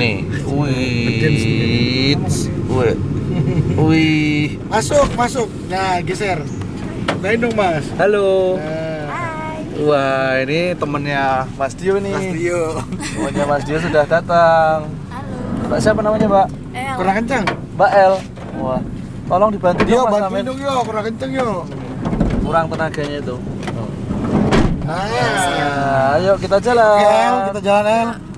Ini. Wih. Wih. Wih. Masuk, masuk. Nah, geser. Main dong, Mas. Halo. Nah, Wah, ini temennya Mas Dio nih. Mas Dio. Temennya Mas Dio sudah datang. Mbak siapa namanya, Mbak? Kurang kencang. Mbak L. Wah. Tolong dibantu Dio, dong, Mas Amin. dong, yo. Kurang kencang, yo. Kurang tenaganya itu. Nah, Nah, ayo kita jalan. El, kita jalan, El.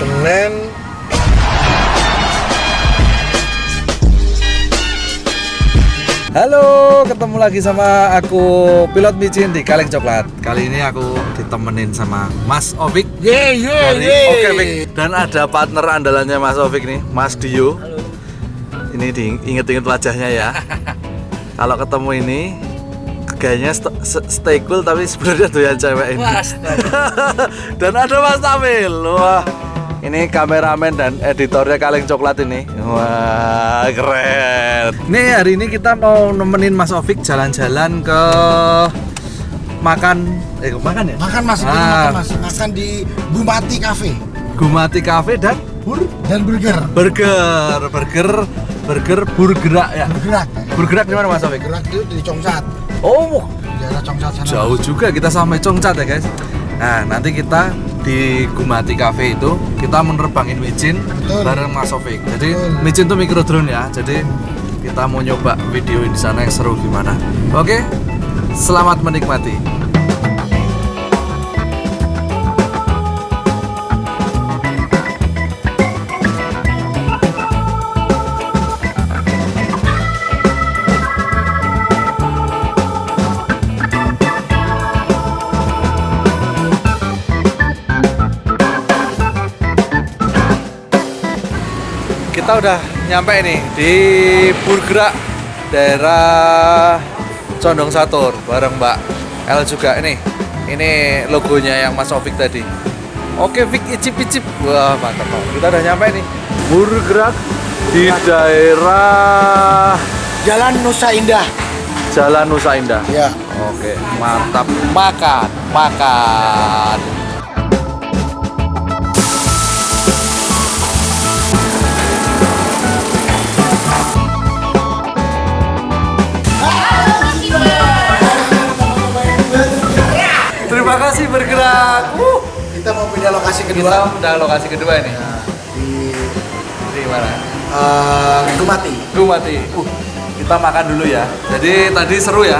Senin Halo, ketemu lagi sama aku pilot micin di Kaleng Coklat. Kali ini aku ditemenin sama Mas Ovik Ye, ye, dari ye. Oke Vik. Dan ada partner andalannya Mas Ovik nih, Mas Dio. Ini diinget-inget wajahnya ya. Kalau ketemu ini gayanya st st- stay cool tapi sebenarnya doyan cewek ini. dan ada Mas Tamil. Wah. Ini kameramen dan editornya Kaleng Coklat ini. Wah, keren. Nih hari ini kita mau nemenin Mas Ovik jalan-jalan ke makan eh makan ya? Makan Mas, Ah. makan Mas. Makan di Bumati Cafe Gumati Cafe dan Bur dan burger. Burger, burger, burger burgerak ya. Bergerak. Burgerak di mana Mas Ovik? Bergerak itu di Congsat. Oh, Di daerah Congsat sana. jauh juga kita sampai Congcat ya guys. Nah, nanti kita di Gumati Cafe itu kita menerbangin micin Betul. bareng Mas Ovik. Jadi Betul. micin tuh micro drone ya. Jadi kita mau nyoba video di sana yang seru gimana. Oke, selamat menikmati. Kita udah nyampe nih di Burgerak daerah Condong Satur bareng Mbak L juga ini. Ini logonya yang Mas Ovik tadi. Oke Vik icip icip wah mantap banget kita udah nyampe nih Burgerak di daerah Jalan Nusa Indah. Jalan Nusa Indah. Ya. oke mantap. Makan makan terima kasih bergerak uh. Kita mau pindah lokasi kita kedua udah lokasi kedua ini di di mana eh, Bumati. Gue mati. Uh, kita makan dulu ya. Jadi tadi seru ya.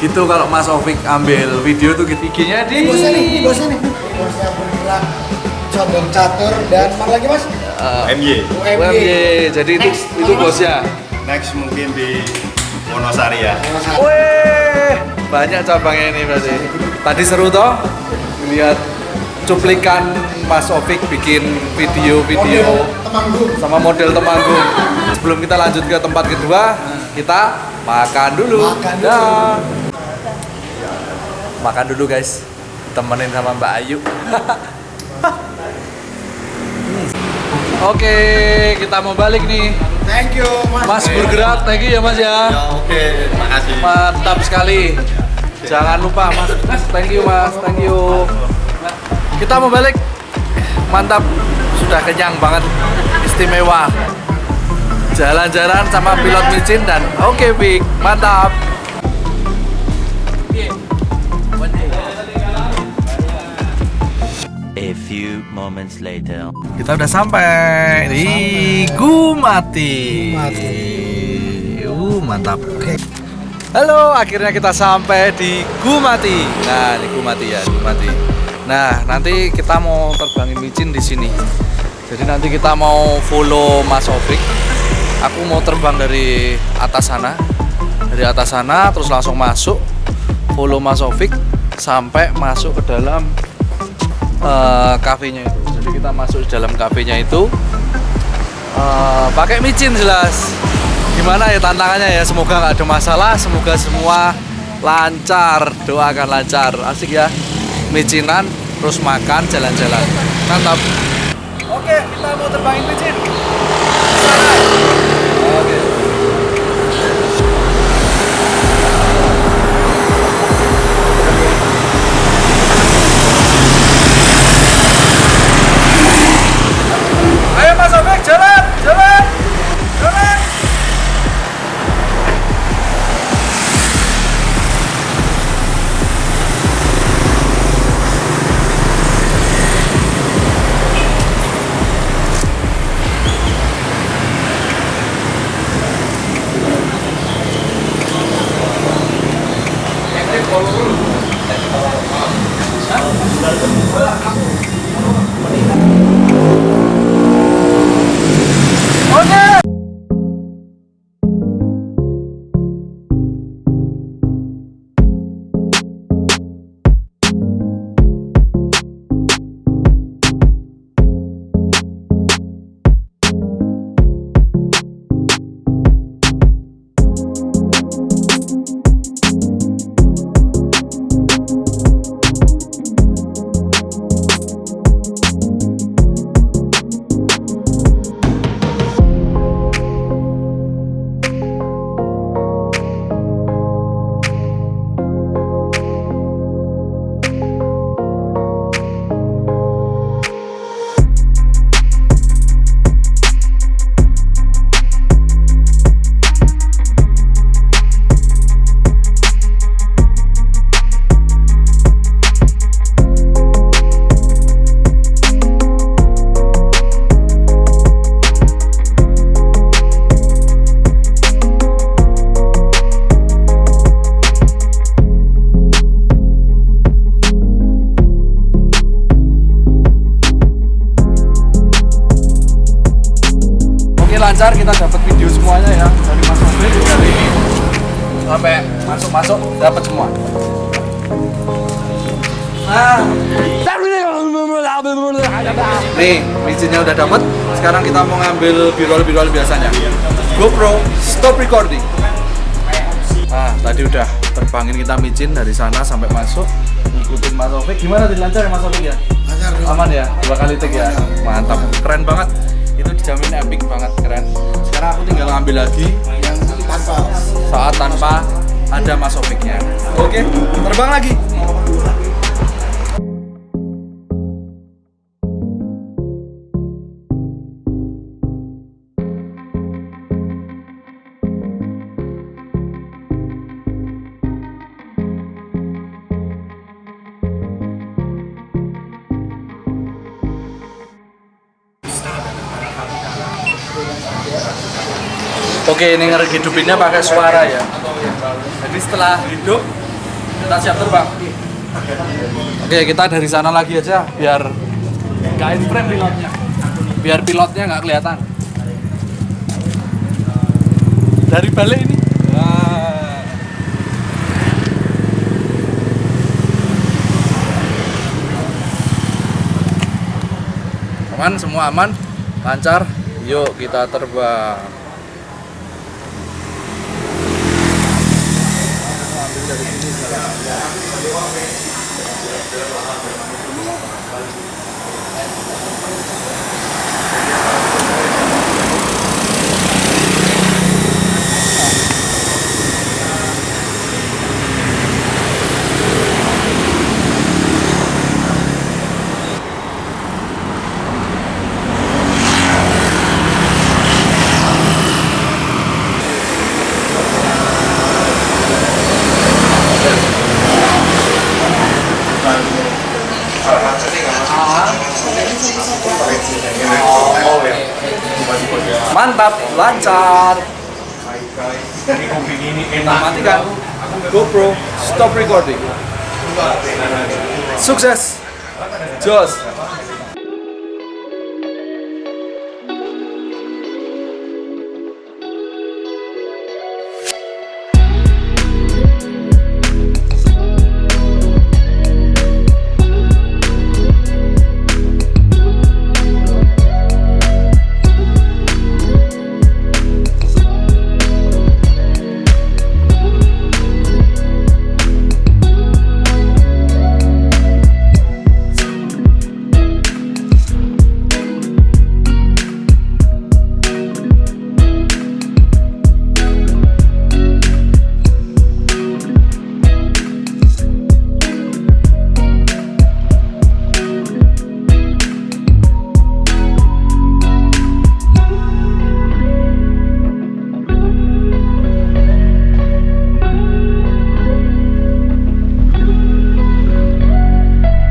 Gitu kalau Mas Ovik ambil video tuh gitu. IG-nya di Bosnya nih, ini bosnya nih. Bosnya bergerak condong catur dan mana lagi mas? Eh, MY. UMY. Jadi itu Next, itu Mas? bosnya. Next mungkin di Wonosari ya. Weh, banyak cabangnya ini berarti. Tadi seru toh lihat cuplikan Mas Ovik bikin video-video sama model Temanggung. Sebelum kita lanjut ke tempat kedua, kita makan dulu. Makan dulu. Makan dulu guys. Temenin sama Mbak Ayu. Oke, kita mau balik nih. Thank you mas. Mas bergerak, thank you ya Mas ya. Ya oke, makasih. Mantap sekali. Jangan lupa Mas. Mas, thank you Mas, thank you. Kita mau balik. Mantap. Sudah kenyang banget. Istimewa. Jalan-jalan sama pilot micin dan oke Big. Mantap. A few moments later. Kita udah sampai di Gumati. Gumati. Uh, mantap. Halo, akhirnya kita sampai di Gumati. Nah, di Gumati ya, Gumati. Nah, nanti kita mau terbangin micin di sini. Jadi nanti kita mau follow Mas Ovik. Aku mau terbang dari atas sana. Dari atas sana terus langsung masuk follow Mas Ovik sampai masuk ke dalam eh, kafenya itu. Jadi kita masuk dalam kafenya itu eh, pakai micin jelas. Gimana ya tantangannya ya? Semoga nggak ada masalah. Semoga semua lancar. Doakan lancar. Asik ya. Micinan terus makan jalan-jalan. Mantap. Oke, kita mau terbangin micin. Oke lancar kita dapat video semuanya ya dari Mas Mobil dari sampai masuk-masuk dapat semua. Nah. Nih, micinnya udah dapat. Sekarang kita mau ngambil birol-birol biasanya. GoPro stop recording. Nah, tadi udah terbangin kita micin dari sana sampai masuk. Ikutin Mas Taufik. Gimana tadi lancar ya Mas Taufik ya? Lancar. Aman ya? Dua kali take ya? Mantap. Keren banget. Itu dijamin epic banget, keren. Sekarang aku tinggal ngambil lagi yang tanpa saat tanpa ada Mas Taufik-nya. Oke, terbang lagi. Oke, ini ngehidupinnya pakai suara ya. Jadi setelah hidup, kita siap terbang. Oke, kita dari sana lagi aja, biar nggak in frame pilotnya. Biar pilotnya nggak kelihatan. Dari balik ini. Nah. Aman, semua aman, lancar. Yuk kita terbang. Thank you. Lancar. Matikan GoPro stop recording. Sukses. Jos.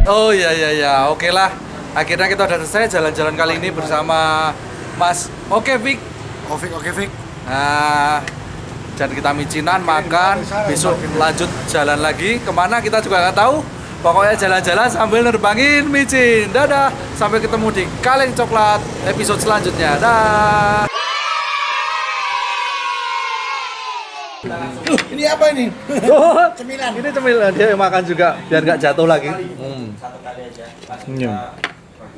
Oh iya iya iya, oke lah. Akhirnya kita udah selesai jalan-jalan kali ini bersama Mas. Oke Vic. Ovik oke Fik Nah, dan kita micinan makan. besok lanjut jalan lagi. Ke mana kita juga nggak tahu. Pokoknya jalan-jalan sambil nerbangin micin. Dadah. Sampai ketemu di kaleng coklat episode selanjutnya. Dah Ini apa ini? Oh, Cemilan. ini cemilan dia makan juga biar nggak jatuh lagi. Hmm. Senyum.